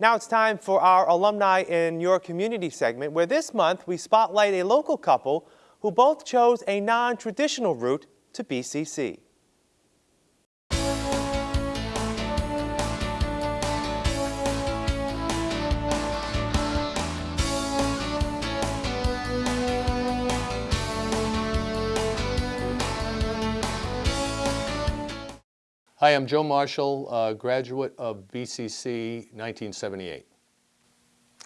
Now it's time for our Alumni in Your Community segment, where this month we spotlight a local couple who both chose a non-traditional route to BCC. Hi, I'm Joe Marshall, uh, graduate of BCC 1978.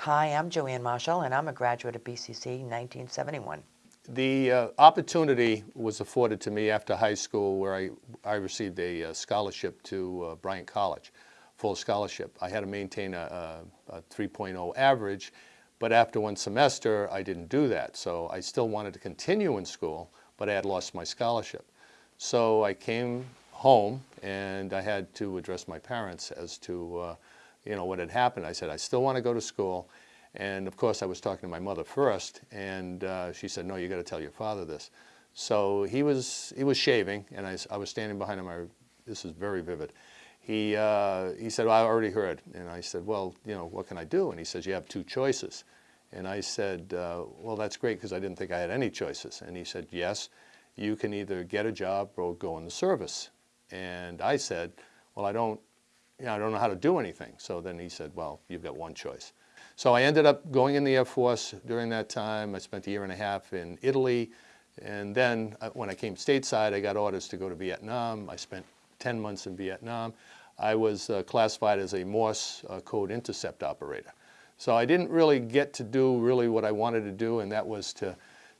Hi, I'm Joanne Marshall, and I'm a graduate of BCC 1971. The uh, opportunity was afforded to me after high school where I, I received a, uh, scholarship to uh, Bryant College, full scholarship. I had to maintain a, a, a 3.0 average, but after one semester, I didn't do that. So I still wanted to continue in school, but I had lost my scholarship. So I came home and I had to address my parents as to uh, you know what had happened. I said I still want to go to school and of course I was talking to my mother first and uh, she said no you got to tell your father this. So he was he was shaving and I, I was standing behind him. I, this is very vivid. He, uh, he said well, I already heard and I said well you know what can I do and he says you have two choices and I said uh, well that's great because I didn't think I had any choices and he said yes you can either get a job or go in the service and I said, well, I don't, you know, I don't know how to do anything. So then he said, well, you've got one choice. So I ended up going in the Air Force during that time. I spent a year and a half in Italy. And then uh, when I came stateside, I got orders to go to Vietnam. I spent 10 months in Vietnam. I was uh, classified as a Morse uh, code intercept operator. So I didn't really get to do really what I wanted to do, and that was to,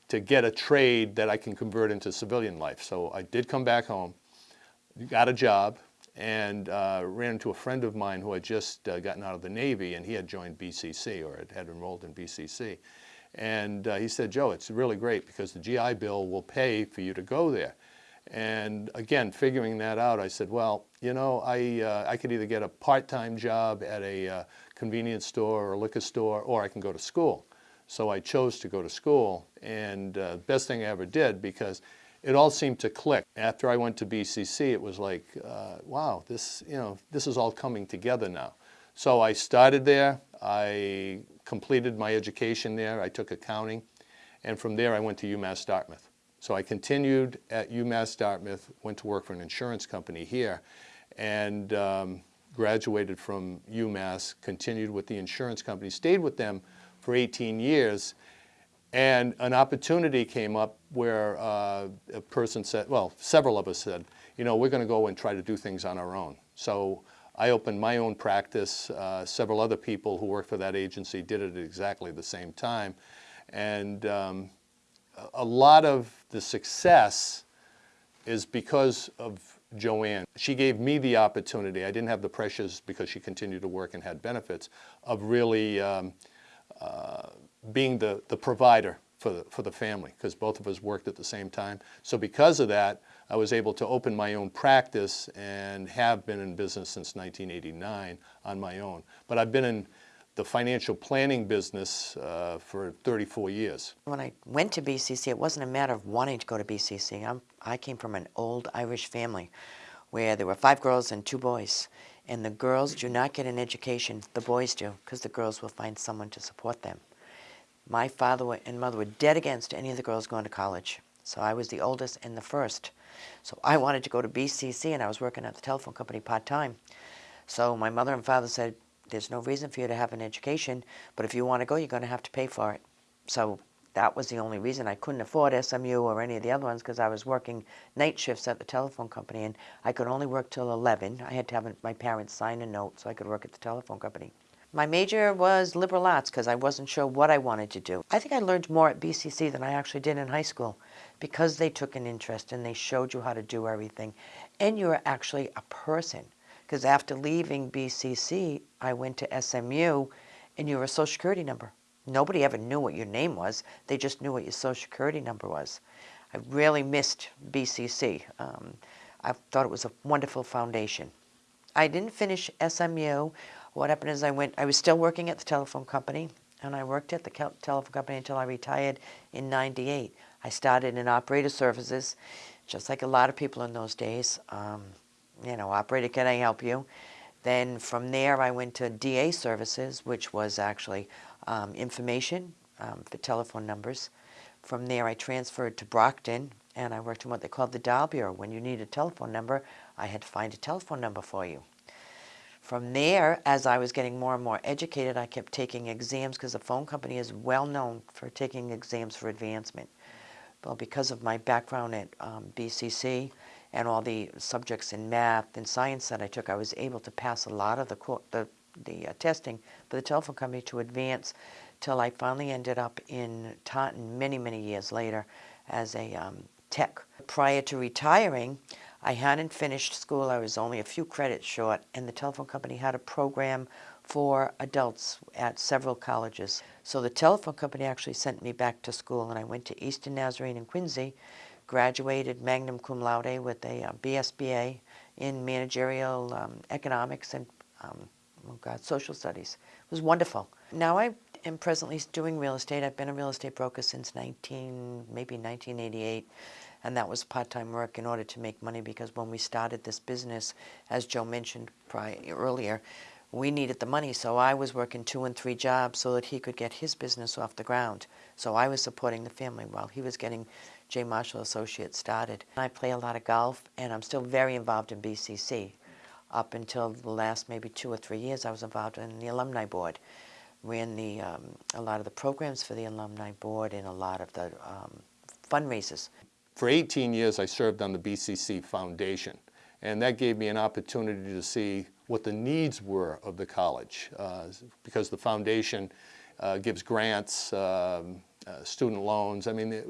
to get a trade that I can convert into civilian life. So I did come back home got a job and uh, ran into a friend of mine who had just uh, gotten out of the Navy and he had joined BCC or had, enrolled in BCC. And uh, he said, Joe, it's really great because the GI Bill will pay for you to go there. And again, figuring that out, I said, well, you know, I, uh, I could either get a part-time job at a uh, convenience store or liquor store, or I can go to school. So I chose to go to school, and uh, best thing I ever did because it all seemed to click. After I went to BCC, it was like, uh, wow, this, you know, this is all coming together now. So I started there. I completed my education there. I took accounting. And from there, I went to UMass Dartmouth. So I continued at UMass Dartmouth, went to work for an insurance company here, and um, graduated from UMass, continued with the insurance company, stayed with them for 18 years, and an opportunity came up where uh, a person said, well, several of us said, you know, we're going to go and try to do things on our own. So I opened my own practice. Uh, several other people who worked for that agency did it at exactly the same time. And um, a lot of the success is because of Joanne. She gave me the opportunity. I didn't have the pressures because she continued to work and had benefits of really um, uh, being the, the provider for the, for the family because both of us worked at the same time. So because of that, I was able to open my own practice and have been in business since 1989 on my own. But I've been in the financial planning business uh, for 34 years. When I went to BCC, it wasn't a matter of wanting to go to BCC. I'm, I came from an old Irish family where there were five girls and two boys. And the girls do not get an education, the boys do, because the girls will find someone to support them. My father and mother were dead against any of the girls going to college. So I was the oldest and the first. So I wanted to go to BCC and I was working at the telephone company part-time. So my mother and father said, there's no reason for you to have an education, but if you want to go, you're going to have to pay for it. So that was the only reason I couldn't afford SMU or any of the other ones because I was working night shifts at the telephone company and I could only work till 11. I had to have my parents sign a note so I could work at the telephone company. My major was liberal arts because I wasn't sure what I wanted to do. I think I learned more at BCC than I actually did in high school because they took an interest and they showed you how to do everything. And you were actually a person because after leaving BCC, I went to SMU and you were a social security number. Nobody ever knew what your name was. They just knew what your social security number was. I really missed BCC. Um, I thought it was a wonderful foundation. I didn't finish SMU what happened is I went, I was still working at the telephone company, and I worked at the telephone company until I retired in 98. I started in operator services, just like a lot of people in those days. Um, you know, operator, can I help you? Then from there, I went to DA services, which was actually um, information um, for telephone numbers. From there, I transferred to Brockton, and I worked in what they called the dial bureau. When you need a telephone number, I had to find a telephone number for you. From there, as I was getting more and more educated, I kept taking exams because the phone company is well known for taking exams for advancement. Well, because of my background at um, BCC and all the subjects in math and science that I took, I was able to pass a lot of the the, the uh, testing for the telephone company to advance till I finally ended up in Taunton many, many years later as a um, tech. Prior to retiring, I hadn't finished school. I was only a few credits short, and the telephone company had a program for adults at several colleges. So the telephone company actually sent me back to school, and I went to Eastern Nazarene in Quincy, graduated magna cum laude with a uh, BSBA in managerial um, economics and um, oh God, social studies. It was wonderful. Now I am presently doing real estate. I've been a real estate broker since 19, maybe 1988 and that was part-time work in order to make money because when we started this business, as Joe mentioned prior, earlier, we needed the money, so I was working two and three jobs so that he could get his business off the ground. So I was supporting the family while he was getting J. Marshall Associates started. I play a lot of golf, and I'm still very involved in BCC. Up until the last maybe two or three years, I was involved in the alumni board, ran the um, a lot of the programs for the alumni board and a lot of the um, fundraisers. For 18 years, I served on the BCC Foundation, and that gave me an opportunity to see what the needs were of the college, uh, because the foundation uh, gives grants, um, uh, student loans. I mean, it,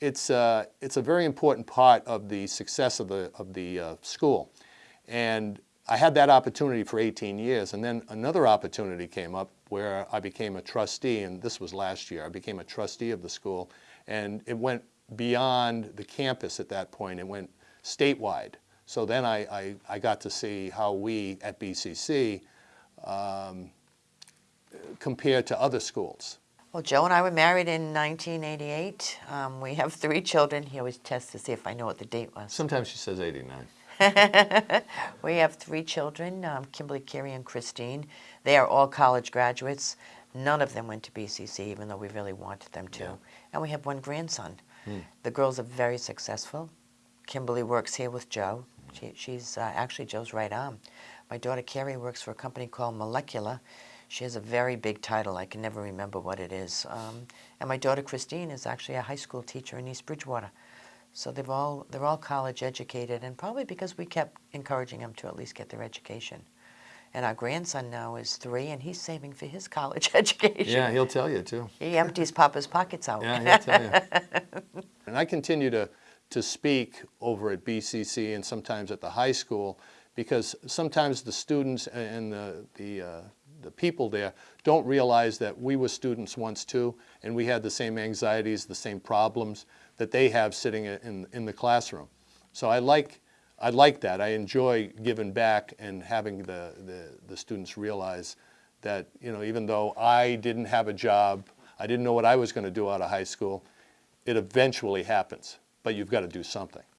it's, uh, it's a very important part of the success of the, of the uh, school. And I had that opportunity for 18 years, and then another opportunity came up where I became a trustee, and this was last year. I became a trustee of the school, and it went beyond the campus at that point. It went statewide. So then I, I, I got to see how we at BCC um, compared to other schools. Well, Joe and I were married in 1988. Um, we have three children. He always tests to see if I know what the date was. Sometimes she says 89. we have three children, um, Kimberly, Carrie, and Christine. They are all college graduates. None of them went to BCC, even though we really wanted them to. Yeah. And we have one grandson. The girls are very successful. Kimberly works here with Joe. She, she's uh, actually Joe's right arm. My daughter Carrie works for a company called Molecular. She has a very big title. I can never remember what it is. Um, and my daughter Christine is actually a high school teacher in East Bridgewater. So they've all, they're all college educated, and probably because we kept encouraging them to at least get their education. And our grandson now is three, and he's saving for his college education. Yeah, he'll tell you too. He empties Papa's pockets out. Yeah, he'll tell you. and I continue to, to speak over at BCC and sometimes at the high school because sometimes the students and the, the, uh, the people there don't realize that we were students once too and we had the same anxieties, the same problems that they have sitting in, in the classroom. So I like, I like that. I enjoy giving back and having the, the, the students realize that, you know, even though I didn't have a job, I didn't know what I was going to do out of high school, it eventually happens, but you've got to do something.